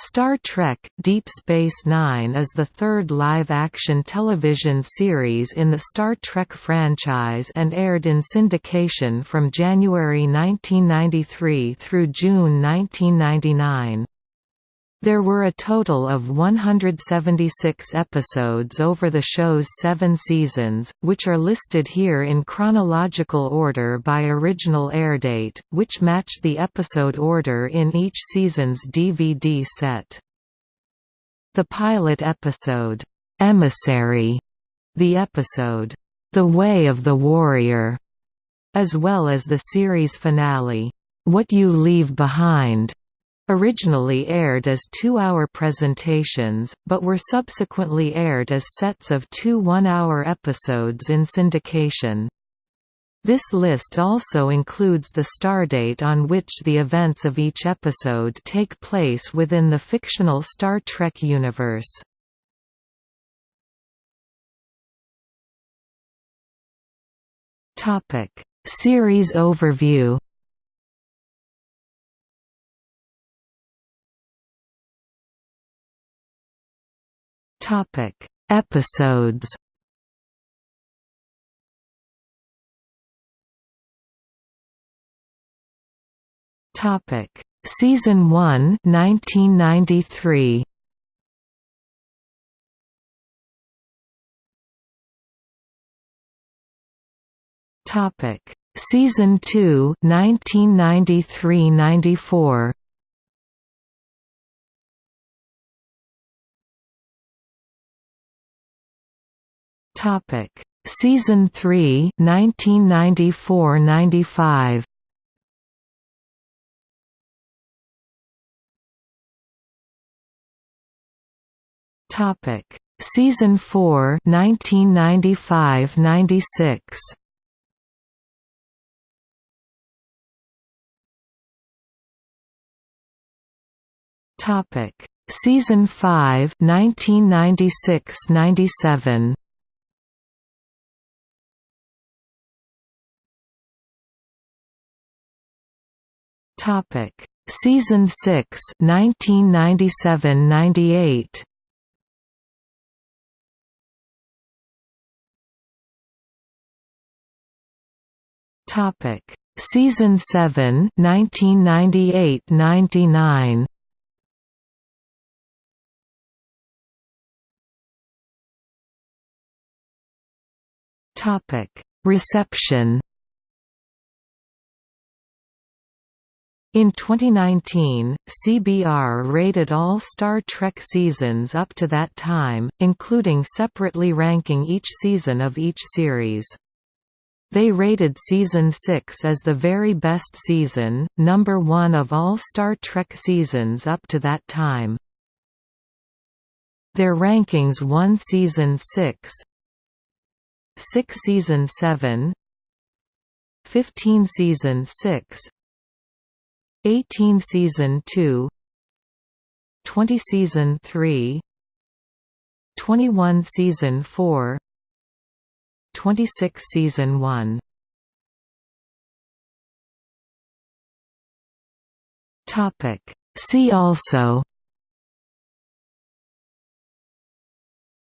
Star Trek – Deep Space Nine is the third live-action television series in the Star Trek franchise and aired in syndication from January 1993 through June 1999. There were a total of 176 episodes over the show's seven seasons, which are listed here in chronological order by original airdate, which match the episode order in each season's DVD set. The pilot episode, "'Emissary", the episode, "'The Way of the Warrior", as well as the series finale, "'What You Leave Behind' Originally aired as two-hour presentations, but were subsequently aired as sets of two one-hour episodes in syndication. This list also includes the stardate on which the events of each episode take place within the fictional Star Trek universe. Series overview Topic: Episodes. Topic: Season 1, 1993. Topic: Season 2, 1993-94. Topic: Season 3, 1994-95. Topic: Season 4, 1995-96. Topic: Season 5, 1996-97. Topic: Season 6, 1997-98. Topic: Season 7, 1998-99. Topic: Reception In 2019, CBR rated all Star Trek seasons up to that time, including separately ranking each season of each series. They rated Season 6 as the very best season, number one of all Star Trek seasons up to that time. Their rankings 1 Season 6 6 Season 7 15 Season 6 18 Season 2 20 Season 3 21 Season 4 26 Season 1 Topic. See also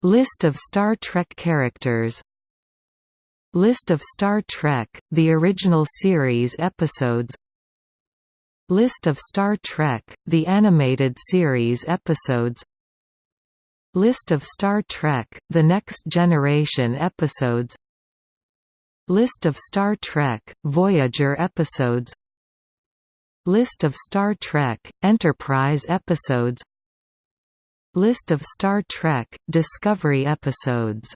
List of Star Trek characters List of Star Trek, the original series episodes List of Star Trek, the animated series episodes. List of Star Trek, The Next Generation episodes. List of Star Trek, Voyager episodes. List of Star Trek, Enterprise episodes. List of Star Trek, Discovery episodes